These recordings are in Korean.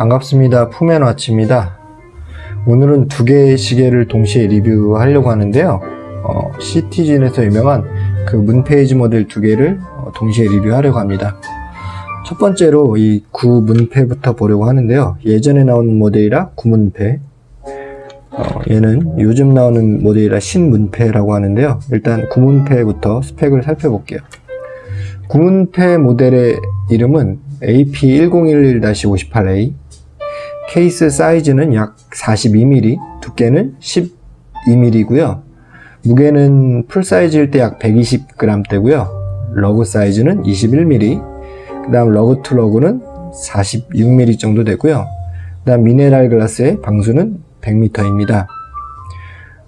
반갑습니다. 푸맨와치입니다. 오늘은 두 개의 시계를 동시에 리뷰하려고 하는데요. 어, 시티즌에서 유명한 그 문페이지 모델 두 개를 어, 동시에 리뷰하려고 합니다. 첫 번째로 이 구문패부터 보려고 하는데요. 예전에 나온 모델이라 구문패, 어, 얘는 요즘 나오는 모델이라 신문패라고 하는데요. 일단 구문패부터 스펙을 살펴볼게요. 구문패 모델의 이름은 AP1011-58A 케이스 사이즈는 약 42mm, 두께는 12mm고요. 무게는 full size일 때 약 120g대고요. lug 사이즈는 21mm, 그 다음 lug to lug는 46mm 정도 되고요. 그 다음 mineral glass의 방수는 100m입니다.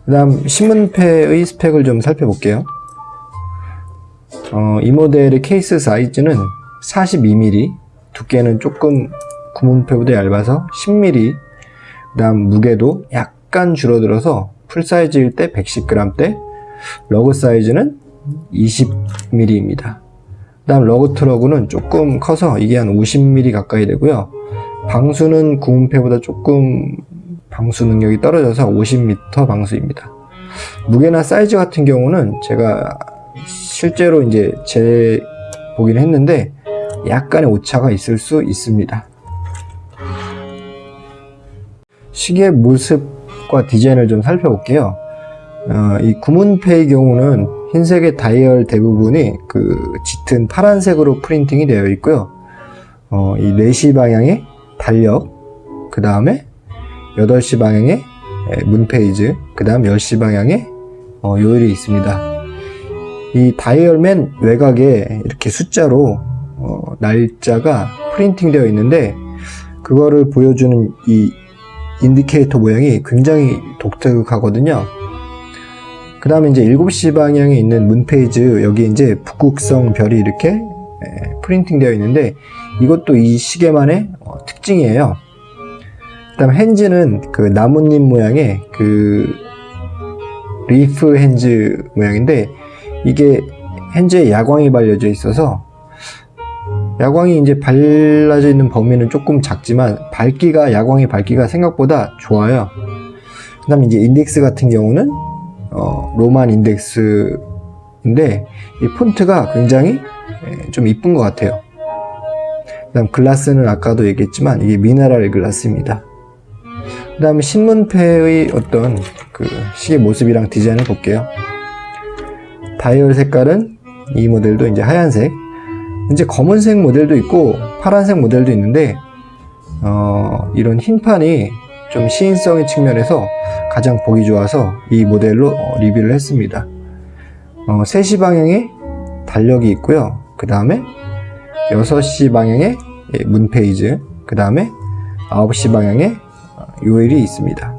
그 다음 신문패의 스펙을 좀 살펴볼게요. 어, 이 모델의 케이스 사이즈는 42mm, 두께는 조금 구문페보다 얇아서 10mm, 그 다음 무게도 약간 줄어들어서 풀사이즈일 때 110g대, lug 사이즈는 20mm입니다. 그 다음 lug to lug는 조금 커서 이게 한 50mm 가까이 되고요. 방수는 구문페보다 조금 방수 능력이 떨어져서 50m 방수입니다. 무게나 사이즈 같은 경우는 제가 실제로 이제 재 보긴 했는데 약간의 오차가 있을 수 있습니다. 시계 모습과 디자인을 좀 살펴볼게요. 어, 이 구문패의 경우는 흰색의 다이얼 대부분이 그 짙은 파란색으로 프린팅이 되어 있고요. 어, 이 4시 방향의 달력, 그 다음에 8시 방향의 moonphase, 그 다음 10시 방향의 어, 요일이 있습니다. 이 다이얼 맨 외곽에 이렇게 숫자로 어, 날짜가 프린팅 되어 있는데 그거를 보여주는 이 인디케이터 모양이 굉장히 독특하거든요. 그 다음에 이제 7시 방향에 있는 moonphase 여기 이제 북극성 별이 이렇게 프린팅 되어 있는데 이것도 이 시계만의 어, 특징이에요. 그 다음 hands는 그 나뭇잎 모양의 그 leaf hands 모양인데 이게 hands에 야광이 발려져 있어서 야광이 이제 발라져 있는 범위는 조금 작지만 밝기가 야광의 밝기가 생각보다 좋아요. 그 다음에 이제 인덱스 같은 경우는 어, Roman 인덱스인데 이 폰트가 굉장히 좀 이쁜 것 같아요. 그 다음 글라스는 아까도 얘기했지만 이게 미네랄 글라스입니다. 그 다음에 신문패의 어떤 그 시계 모습이랑 디자인을 볼게요. 다이얼 색깔은 이 모델도 이제 하얀색 이제 검은색 모델도 있고 파란색 모델도 있는데 어, 이런 흰판이 좀 시인성의 측면에서 가장 보기 좋아서 이 모델로 어, 리뷰를 했습니다. 어, 3시 방향에 달력이 있고요. 그 다음에 6시 방향에 예, 문페이즈 그 다음에 9시 방향에 어, 요일이 있습니다.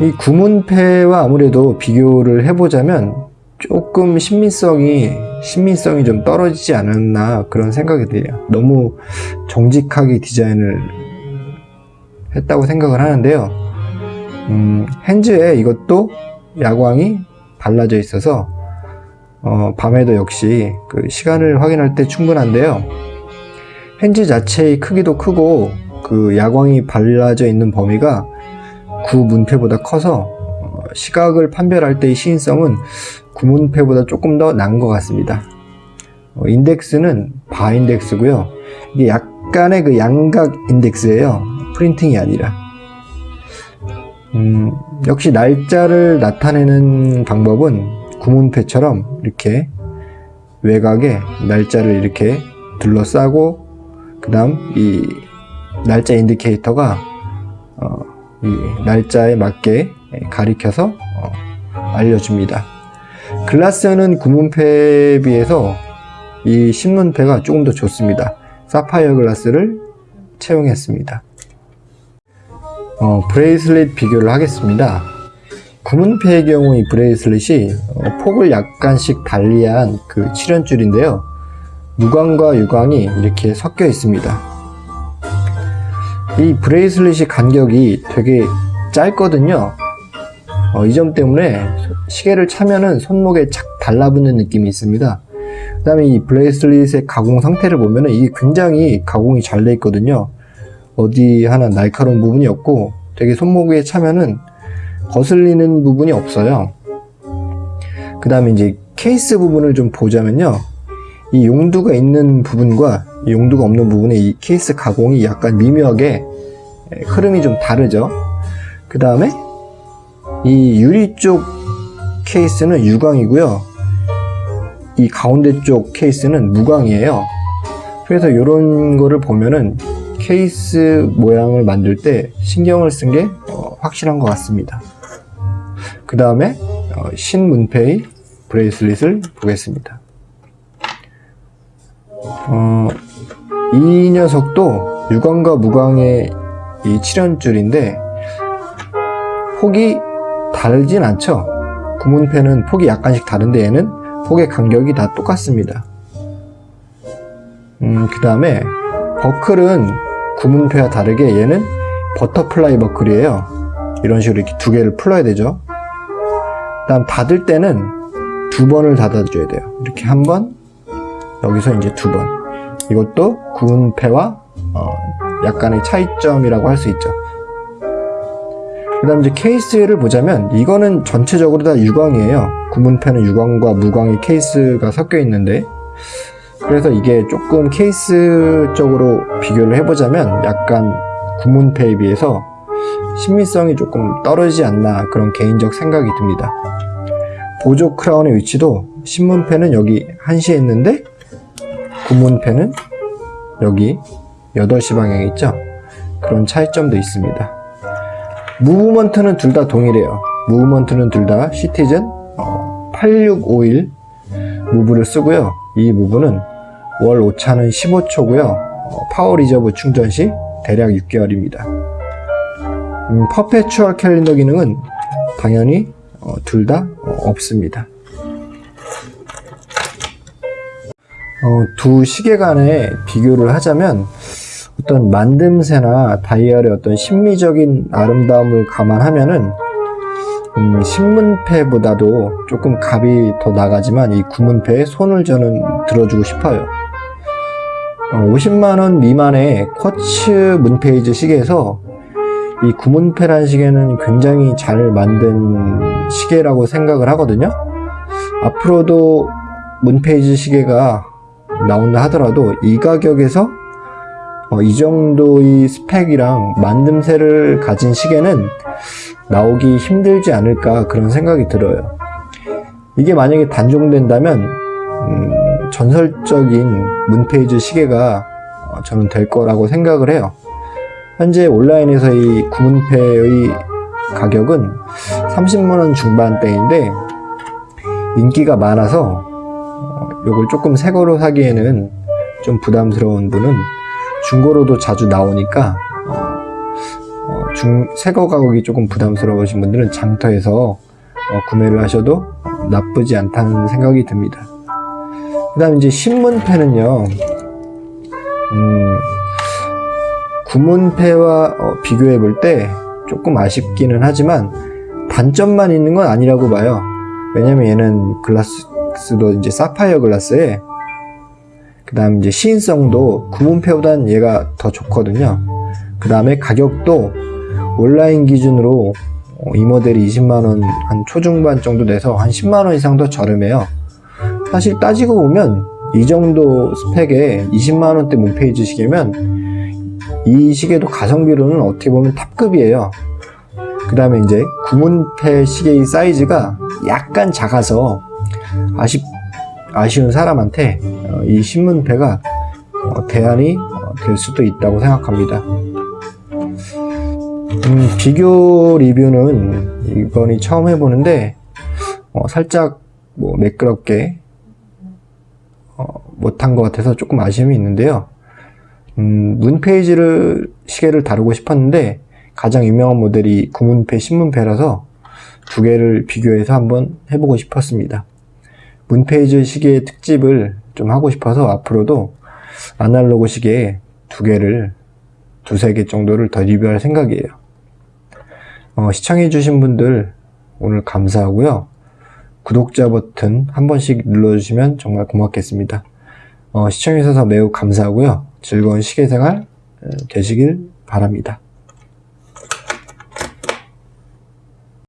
이 구문패와 아무래도 비교를 해보자면 조금 신민성이 신민성이 좀 떨어지지 않았나 그런 생각이 돼요. 너무 정직하게 디자인을 했다고 생각을 하는데요. 음, 핸즈에 이것도 야광이 발라져 있어서 어, 밤에도 역시 그 시간을 확인할 때 충분한데요. 핸즈 자체의 크기도 크고 그 야광이 발라져 있는 범위가 구 문패보다 커서 어, 시각을 판별할 때의 시인성은 구문패보다 조금 더 나은 것 같습니다. 어, 인덱스는 바 인덱스고요. 이게 약간의 그 양각 인덱스예요. 프린팅이 아니라. 음, 역시 날짜를 나타내는 방법은 구문패처럼 이렇게 외곽에 날짜를 이렇게 둘러싸고 그 다음 이 날짜 인디케이터가 어, 이 날짜에 맞게 가리켜서 어, 알려줍니다. 글라스는 구문패에 비해서 이 신문패가 조금 더 좋습니다. 사파이어 글라스를 채용했습니다. 어, bracelet 비교를 하겠습니다. 구문페의 경우 이 bracelet이 어, 폭을 약간씩 달리한 그 칠연줄인데요. 무광과 유광이 이렇게 섞여 있습니다. 이 bracelet이 간격이 되게 짧거든요. 어, 이 점 때문에 시계를 차면은 손목에 착 달라붙는 느낌이 있습니다. 그 다음에 이 bracelet의 가공 상태를 보면은 이게 굉장히 가공이 잘 돼 있거든요. 어디 하나 날카로운 부분이 없고 되게 손목에 차면은 거슬리는 부분이 없어요. 그 다음에 이제 케이스 부분을 좀 보자면요. 이 용두가 있는 부분과 이 용두가 없는 부분의 이 케이스 가공이 약간 미묘하게 흐름이 좀 다르죠. 그 다음에 이 유리 쪽 케이스는 유광이고요. 이 가운데 쪽 케이스는 무광이에요. 그래서 이런 거를 보면은 케이스 모양을 만들 때 신경을 쓴 게 확실한 것 같습니다. 그 다음에 어, 신문페이 브레이슬릿을 보겠습니다. 어, 이 녀석도 유광과 무광의 이 칠연줄인데 폭이 다르진 않죠. 구문페는 폭이 약간씩 다른데 얘는 폭의 간격이 다 똑같습니다. 음, 그 다음에 버클은 구문페와 다르게 얘는 butterfly 버클이에요. 이런 식으로 이렇게 두 개를 풀어야 되죠. 그 다음 닫을 때는 두 번을 닫아줘야 돼요. 이렇게 한 번, 여기서 이제 두 번. 이것도 구문페와 어, 약간의 차이점이라고 할 수 있죠. 그 다음 이제 케이스를 보자면 이거는 전체적으로 다 유광이에요. 구문패는 유광과 무광의 케이스가 섞여 있는데 그래서 이게 조금 케이스적으로 비교를 해보자면 약간 구문패에 비해서 신미성이 조금 떨어지지 않나 그런 개인적 생각이 듭니다. 보조 크라운의 위치도 신문패는 여기 1시에 있는데 구문페는 여기 8시 방향에 있죠. 그런 차이점도 있습니다. movement는 둘 다 동일해요. movement는 둘 다 시티즌 8651 move를 쓰고요. 이 move는 월 오차는 15초고요. power reserve 충전 시 대략 6개월입니다. 음, perpetual calendar 기능은 당연히 어, 둘다 없습니다. 어, 두 시계 간의 비교를 하자면 어떤 만듦새나 다이얼의 어떤 심미적인 아름다움을 감안하면은 음, 신문패보다도 조금 값이 더 나가지만 이 구문패에 손을 저는 들어주고 싶어요. 어, 50만원 미만의 쿼츠 문페이지 시계에서 이 구문패란 시계는 굉장히 잘 만든 시계라고 생각을 하거든요. 앞으로도 문페이지 시계가 나온다 하더라도 이 가격에서 어, 이 정도의 스펙이랑 만듦새를 가진 시계는 나오기 힘들지 않을까 그런 생각이 들어요. 이게 만약에 단종된다면 음, 전설적인 문페이지 시계가 어, 저는 될 거라고 생각을 해요. 현재 온라인에서 이 구문패의 가격은 30만원 중반대인데 인기가 많아서 이걸 조금 새 거로 사기에는 좀 부담스러운 분은 중고로도 자주 나오니까 어, 중, 새거 가격이 조금 부담스러우신 분들은 장터에서 어, 구매를 하셔도 나쁘지 않다는 생각이 듭니다. 그 다음 이제 신문패는요, 음, 구문패와 어, 비교해 볼 때 조금 아쉽기는 하지만 단점만 있는 건 아니라고 봐요. 왜냐면 얘는 글라스도 이제 사파이어 글라스에 그 다음 이제 시인성도 구문패보단 얘가 더 좋거든요. 그 다음에 가격도 온라인 기준으로 어, 이 모델이 20만원 한 초중반 정도 돼서 한 10만원 이상 더 저렴해요. 사실 따지고 보면 이 정도 스펙에 20만원대 문페이지 시계면 이 시계도 가성비로는 어떻게 보면 탑급이에요. 그 다음에 이제 구문패 시계의 사이즈가 약간 작아서 아쉽, 아쉬운 사람한테 어, 이 신문패가 어, 대안이 어, 될 수도 있다고 생각합니다. 음, 비교 리뷰는 이번이 처음 해보는데 어, 살짝 뭐 매끄럽게 어, 못한 것 같아서 조금 아쉬움이 있는데요. 음, 문페이지를 시계를 다루고 싶었는데 가장 유명한 모델이 구문패, 신문패라서 두 개를 비교해서 한번 해보고 싶었습니다. 문페이지 시계의 특집을 좀 하고 싶어서 앞으로도 아날로그 시계 두 개를 두세 개 정도를 더 리뷰할 생각이에요. 어, 시청해주신 분들 오늘 감사하고요. 구독자 버튼 한 번씩 눌러주시면 정말 고맙겠습니다. 어, 시청해주셔서 매우 감사하고요. 즐거운 시계생활 어, 되시길 바랍니다.